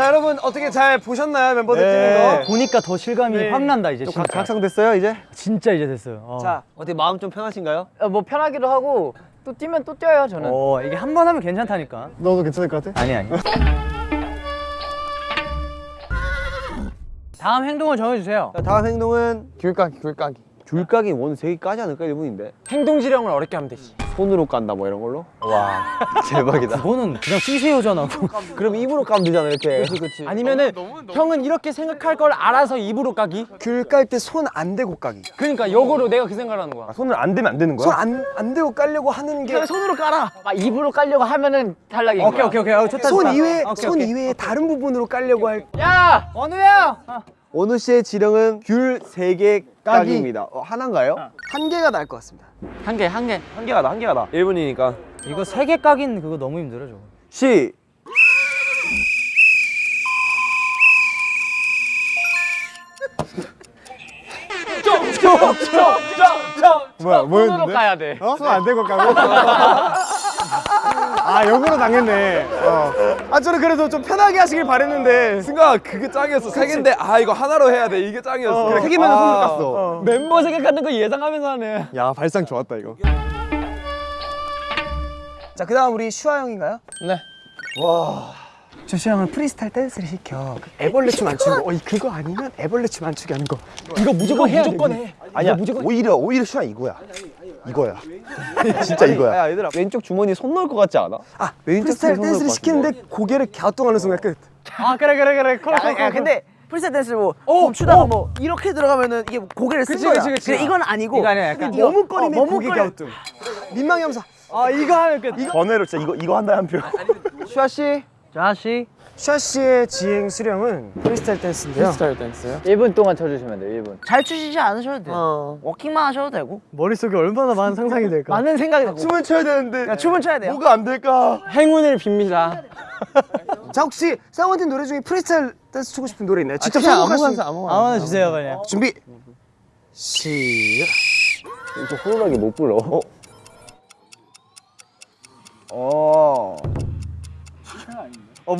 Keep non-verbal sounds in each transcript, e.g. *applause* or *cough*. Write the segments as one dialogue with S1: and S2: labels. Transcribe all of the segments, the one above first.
S1: 자 여러분 어떻게 잘 보셨나요 멤버들
S2: 네.
S1: 뛰는 거?
S3: 보니까 더 실감이
S1: 네.
S3: 확 난다 이제
S2: 좀
S3: 진짜.
S2: 각, 각성됐어요 이제?
S3: 진짜 이제 됐어요. 어.
S1: 자 어떻게 마음 좀 편하신가요?
S3: 어, 뭐 편하기도 하고 또 뛰면 또 뛰어요 저는. 어 이게 한 번 하면 괜찮다니까.
S2: 너도 괜찮을 것 같아?
S3: 아니 아니. 다음 행동을 정해주세요.
S1: 자, 다음 행동은
S4: 귤 까기 귤 까기
S1: 귤까기 원 세개 까지 않을까 1분인데?
S4: 행동 지령을 어렵게 하면 되지.
S1: 손으로 깐다 뭐 이런 걸로?
S4: 와 대박이다.
S3: 그거는 그냥 쓰세요잖아.
S1: 그럼 입으로 까면 되잖아 이렇게. 그렇지
S4: 아니면은 형은 이렇게 생각할 걸 알아서 입으로 까기?
S1: 귤 깔 때 손 안 대고 까기.
S4: 그러니까 역으로 내가 그 생각을 하는 거야.
S2: 손을 안 대면 안 되는
S1: 손안 안 대고 깔려고 하는 게
S4: 손으로 깔아.
S3: 막 입으로 깔려고 하면은 탈락인
S4: 오케이 오케이 오케이. 어, 좋다
S1: 손
S4: 좋다.
S1: 이외에
S4: 오케이,
S1: 손
S4: 오케이.
S1: 이외에 다른 부분으로 깔려고
S3: 할야 원우야.
S1: 원우 씨의 지령은 귤세개 까기 입니다 어, 하나인가요? 한 개가 나을 것 같습니다
S3: 한 개 한 개.
S1: 한 개가 나 한 개가 나 1분이니까
S3: 이거 세 개 까긴 그거 너무 힘들어 저거.
S1: 시
S2: 뭐야
S3: 손으로
S2: 뭐였는데?
S3: 까야 돼.
S2: 어? 손안 대고 까고? *laughs* 아 역으로 당했네. 어.
S1: 아 저는 그래도 좀 편하게 하시길 바랬는데.
S5: 승가 그게 짱이었어. 세 개인데 아 이거 하나로 해야 돼. 이게 짱이었어.
S1: 그래, 세 개면 손으로 깠어.
S4: 멤버 생각하는 거 예상하면서 하네.
S2: 야 발상 좋았다 이거.
S1: 자 그 다음 우리 슈아 형인가요?
S4: 네.
S1: 조슈 형은 프리스타일 댄스를 시켜. 애벌레 춤 안 추는 거 어, 그거 아니면 애벌레 춤 안 추게 하는 거.
S4: 이거 무조건 해야 무조건 해.
S2: 아니야 오히려 오히려 슈아 이거야 이거야. *laughs* 진짜 이거야.
S1: 야 얘들아 왼쪽 주머니에 손 넣을 것 같지 않아? 아 프리스타일 댄스를 시키는데 고개를 갸우뚱하는 순간 끝.
S4: 아 그래 그래 그래. 콜, 콜,
S6: 야, 야
S4: 콜,
S6: 근데 프리스타일 댄스 뭐
S4: 오,
S6: 멈추다가
S4: 오.
S6: 뭐 이렇게 들어가면은 이게 고개를 쓴
S4: 그치,
S6: 거야.
S4: 그치, 그치.
S6: 근데 이건 아니고
S4: 이거 아니야, 약간
S6: 이거,
S1: 머뭇거림에
S6: 어,
S1: 고개. 갸우뚱. 민망해 하면서
S4: 아 이거 하면 끝.
S2: 번외로 진짜 이거 이거 한다 한표
S1: 슈아 씨 슈아 씨의 지행 수령은 프리스타일 댄스인데요
S4: 스타일 댄스요?
S3: 1분 동안 쳐주시면 돼요 1분.
S6: 잘 추시지 않으셔도 돼요.
S1: 어.
S6: 워킹만 하셔도 되고.
S1: 머릿속에 얼마나 많은 상상이 될까
S6: 많은 생각이 나고.
S1: 춤을 춰야 되는데
S6: 야, 춤은 춰야 돼요.
S1: 뭐가 안 될까
S4: 행운을 빕니다 *laughs*
S1: 자 혹시 쌍원팀 노래 중에 프리스타일 댄스 추고 싶은 노래 있나요? 직접
S4: 그냥
S1: 선곡할 수
S4: 아무거나
S1: 있-
S4: 아무거나
S3: 주세요 그냥.
S1: 준비 시작
S5: 또 호루라기 못 불러
S1: 어. 어,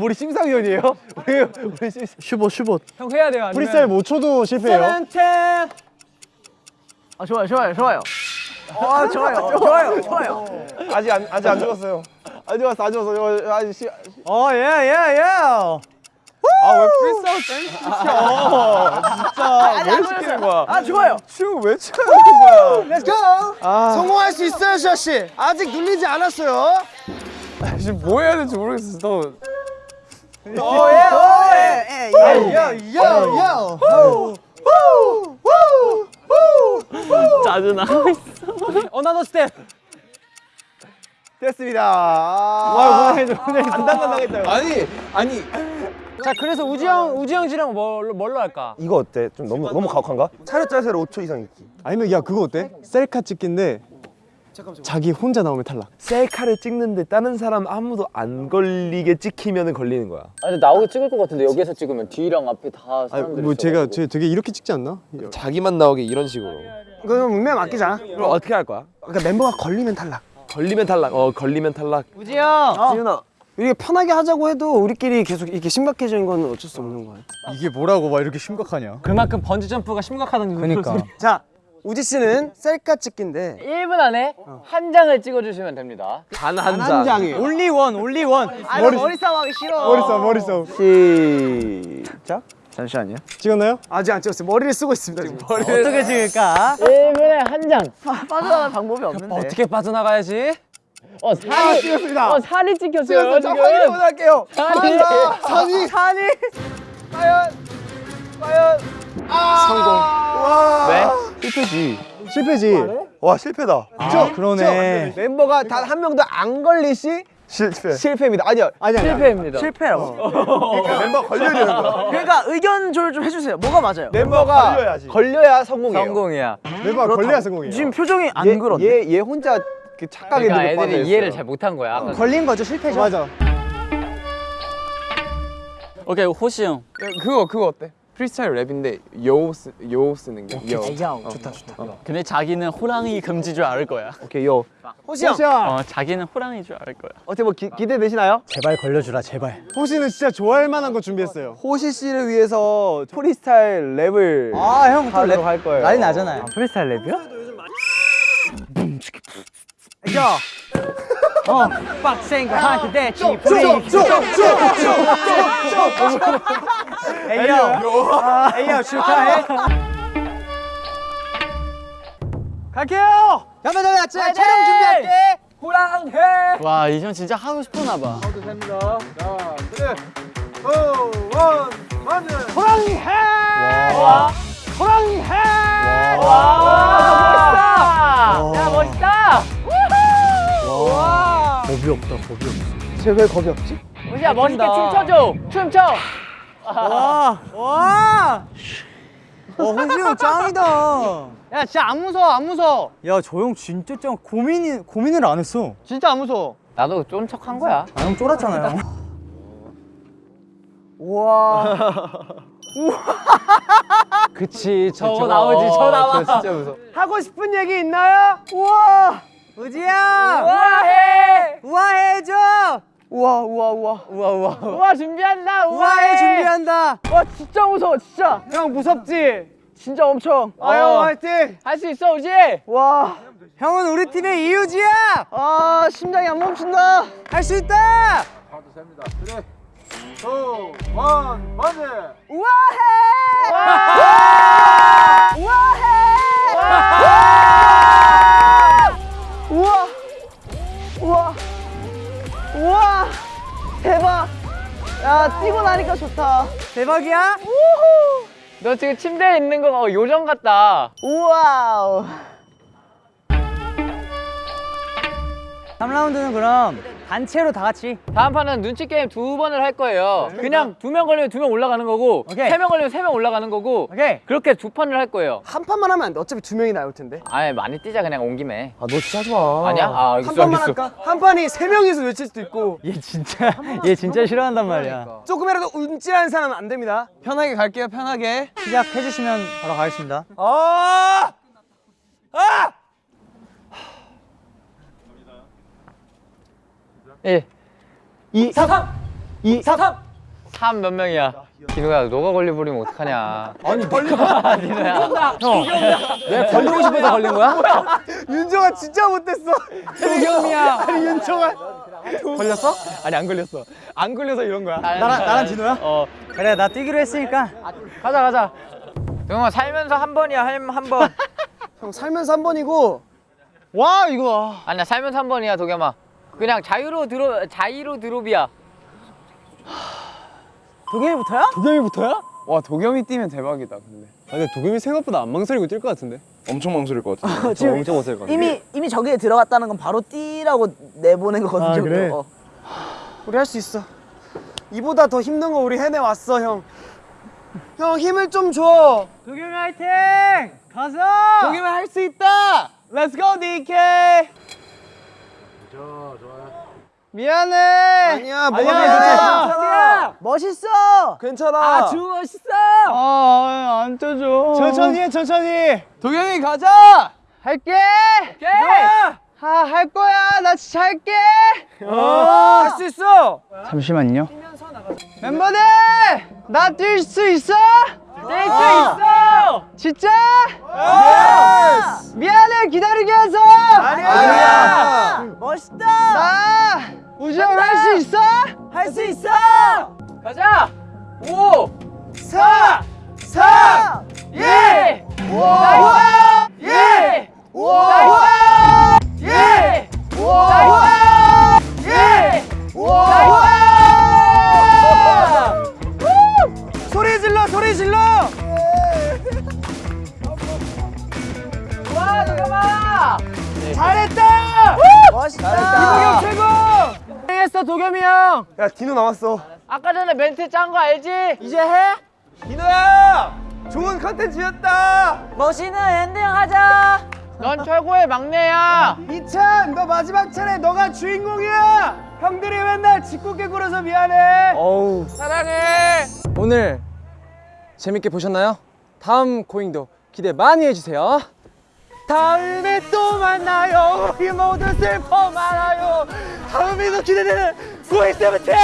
S1: 우리 심사위원이에요? *laughs* 우리 우리 심
S2: 슈봇 슈봇
S4: 형 해야 돼요 아니면
S2: 프리스타일 못 쳐도 실패해요
S6: 아 좋아요, 좋아요, 좋아요. 아 좋아요, 좋아요, 좋아요.
S1: 아직 안 아직 안 죽었어요. 안 죽었어, 안 죽었어. 아직 시.
S3: 어 예 예 예
S1: 아왜 프리스타일 댄스 시켜? 진짜 왜 시키는 거야?
S6: 아 좋아요.
S1: 춤왜 추는 거야? Let's go. 성공할 수 있어요, 슈아 씨. 아직 눌리지 않았어요.
S4: 지금 뭐 해야 될지 모르겠어 또
S6: 예, 예, 예.
S1: yo, yo, yo.
S3: 짜증나.
S4: another step
S1: 됐습니다. 아, 간당간당했다.
S5: 아니 아니
S4: 자 그래서 우지 형 우지 형 지령 뭘로, 뭘로 할까?
S2: 이거 어때? 좀 너무 너무 가혹한가? 차렷 자세로 5초 이상 있기
S7: 아니면 야 그거 어때? 셀카 찍기인데 자기 혼자 나오면 탈락
S5: 셀카를 찍는데 다른 사람 아무도 안 걸리게 찍히면 걸리는 거야
S3: 아니 나오게 찍을 것 같은데 여기서 찍으면 뒤랑 앞에 다 사람들이
S7: 뭐 제가
S3: 있어가지고.
S7: 제 되게 이렇게 찍지 않나?
S5: 자기만 나오게 이런 식으로
S1: 이거는 운명 맡기자.
S5: 그럼 어떻게 할 거야?
S1: 그러니까 멤버가 걸리면 탈락.
S5: 걸리면 탈락 어 걸리면 탈락
S3: 우지 형.
S1: 지윤아, 이렇게 편하게 하자고 해도 우리끼리 계속 이렇게 심각해지는 건 어쩔 수 없는 거야.
S7: 이게 뭐라고 막 이렇게 심각하냐
S4: 그만큼 번지 점프가 심각하다는
S3: 그니까.
S1: 자, 우지 씨는 셀카 찍기인데
S3: 1분 안에 한 장을 찍어주시면 됩니다.
S5: 단 한 장
S1: 장이
S3: only one, only one.
S6: 아, 머리, 머리 싸움 하기 싫어.
S7: 머리 싸 머리 싸
S1: 시작.
S2: 잠시만요
S7: 찍었나요?
S1: 아직 안 찍었어요. 머리를 쓰고 있습니다. 지금.
S3: 어떻게 찍을까? 1분에 한 장.
S6: 아, 빠져나갈 방법이 없는데.
S4: 어떻게 빠져나가야지?
S3: 어 살이 찍었습니다. 어 살이 찍혔어요
S1: 자,
S3: 지금.
S1: 확인 한번 할게요.
S3: 살이.
S1: 산이
S6: 산이
S2: 실패지
S7: 실패지
S2: 와 실패다
S7: 아 그러네
S1: 멤버가 단 한 명도 안 걸리시
S2: 실패
S1: 실패입니다. 아니요.
S7: 아니 아니
S3: 실패입니다.
S6: 실패라고.
S2: 멤버 걸려야 되는 거야
S6: 그러니까 의견 조율 좀 해주세요. 뭐가 맞아요?
S1: 멤버가
S2: 걸려야지.
S1: 걸려야 성공이에요.
S3: 성공이야.
S7: 멤버가 걸려야 성공이에요
S6: 지금 표정이 안
S1: 얘,
S6: 그런데.
S1: 얘, 얘 혼자 그 착각에
S3: 그러니까
S1: 빠져
S3: 애들이
S1: 있어요.
S3: 이해를 잘 못한 거야. 아까
S1: 걸린 거죠 실패죠.
S7: 맞아
S3: 오케이 호시 형.
S4: 그거 그거 어때?
S7: 프리스타일 랩인데 yo, 쓰, yo 쓰는 게 yo.
S3: 좋다 좋다. 근데 자기는 호랑이 금지 줄 알 거야.
S2: 오케이 요
S1: 호시 형.
S3: 어 자기는 호랑이 줄 알 거야.
S2: 어떻게 뭐 기, 기대되시나요?
S3: 제발 걸려주라 제발.
S7: 호시는 진짜 좋아할 만한 거 준비했어요.
S2: 호시 씨를 위해서 프리스타일 랩을
S3: 아형
S2: 하도록 할 거예요
S3: 난리 나잖아요. 프리스타일 랩이요? 야. 어, 빡센 거 하나 그대 지 프리. 에이요. 에이요 축하해. 갈게요. 잠깐 잠깐 촬영 준비할게. 호랑해. 와, 이 형 진짜 하고 싶었나 봐. 야 멋있다.
S2: 쟤왜 겁이 없지?
S3: 우지야 멋있게 춤춰줘. 춤춰.
S4: 어 호시 형 짱이다.
S3: 야 진짜 안 무서워 안 무서워.
S4: 야 저 형 진짜 짱 고민이 고민을 안 했어.
S3: 진짜 안 무서워. 나도 쫀 척 한 거야.
S4: 아 형 쫄았잖아요.
S3: 그치 저거 나오지 저 나와. 진짜 무서워.
S1: 하고 싶은 얘기 있나요?
S4: 우지야.
S3: 우아해.
S4: 우아해줘.
S3: 우와 우와 우와 우와 우와 우와 준비한다
S4: 우아해 준비한다.
S3: 와 진짜 무서워 진짜
S1: 형 무섭지?
S3: 진짜 엄청
S1: 아형 화이팅!
S3: 할 수 있어 우지
S4: 와. 형은 우리 팀의 이유지야.
S3: 아 심장이 안 멈춘다
S4: 할 수 있다.
S3: 우와 우와 대박 야 뛰고 나니까 좋다
S4: 대박이야.
S3: 너 지금 침대에 있는 거 봐. 요정 같다 우와우
S4: 3라운드는 그럼 단체로 다 같이.
S3: 다음 판은 눈치 게임 두 번을 할 거예요 그냥 두 명 걸리면 두 명 올라가는 거고
S4: 오케이.
S3: 세명 걸리면 세 명 올라가는 거고
S4: 오케이.
S3: 그렇게 두 판을 할 거예요
S1: 한 판만 하면 안 돼. 어차피 두 명이 나올 텐데.
S3: 아예 많이 뛰자 그냥 온 김에
S2: 아 너 진짜 하지 마
S3: 아니야?
S1: 아한
S3: 알겠어
S1: 판만
S3: 알겠어
S1: 할까? 한 판이 세 명이서 외칠 수도 있고
S4: 얘 진짜 얘 진짜 싫어한단 말이야.
S1: 조금이라도 움찔한 사람은 안 됩니다.
S7: 편하게 갈게요 편하게.
S4: 시작해 주시면 바로 가겠습니다.
S1: 아! 아!
S3: 1 2 4 3 2 4 3 3몇 명이야? 디노야 너가 걸려버리면 어떡하냐? 아니 니가 디노야 형왜 걸리고 싶어서 걸린 거야?
S1: 윤정아 진짜 못됐어.
S3: 도겸이야.
S1: 아니 윤정아. 걸렸어? 아니 안 걸렸어. 안 걸려서 이런 거야.
S3: 나랑 나랑 디노야? 어.
S4: 그래 나 뛰기로 했으니까.
S3: 가자 가자. 동영아 살면서 한 번이야 한번. *laughs*
S1: 형 살면서 한 번이고.
S4: 와 이거.
S3: 아니야 살면서 한 번이야 도겸아 그냥 자유로 드로 자유로 드롭이야
S4: 도겸이부터야?
S7: 도겸이부터야? 와 도겸이 뛰면 대박이다 근데.
S1: 아, 근데 도겸이 생각보다 안 망설이고 뛸 것 같은데.
S5: 엄청 망설일 것 같아.
S2: 저 *laughs* 엄청 못할 것 같아
S6: 이미 이미 저기에 들어갔다는 건 바로 뛰라고 내보낸 거거든요.
S1: 아, 그래?
S6: 어.
S1: 우리 할 수 있어. 이보다 더 힘든 거 우리 해내 왔어 형. 형 힘을 좀 줘.
S4: 도겸이 화이팅! 가서!
S1: 도겸이 할 수 있다. Let's go DK.
S4: 미안해.
S1: 아니야 뭐가
S6: 아니야. 멋있어.
S1: 괜찮아.
S3: 아주 멋있어
S4: 아 안 떠줘.
S1: 천천히 해 천천히.
S7: 도겸이 가자.
S4: 할게.
S3: 오케이
S4: 아 할 거야. 나 진짜 할게.
S1: 할수 있어.
S4: 잠시만요. 멤버들 나 뛸 수 있어?
S3: 뛸 수 있어
S4: 진짜? 미안해 기다리게 해서.
S1: 아니야.
S6: 멋있다.
S4: 나 우주형 할수 있어?
S6: 할 수 있어.
S3: 가자 5
S1: 사.
S6: 4
S3: 예!
S6: 와.
S3: 예!
S6: 와.
S3: 예!
S6: 와.
S3: 예!
S6: 와.
S1: 소리
S3: 도겸이 형
S1: 야 디노 나왔어.
S3: 아까 전에 멘트 짠 거 알지?
S1: 이제 해? 디노야. 좋은 컨텐츠였다.
S6: 멋있는 엔딩 하자.
S3: 넌 최고의 막내야
S1: 이찬 너 마지막 차례 너가 주인공이야. 형들이 맨날 짓궂게 굴어서 미안해.
S2: 어우
S3: 사랑해
S4: 오늘
S8: 재밌게 보셨나요? 다음 Going도 기대 많이 해주세요. 다음에 또 만나요. 우리 모두 슬퍼 말아요. 다음에도 기대되는 고잉 세븐틴!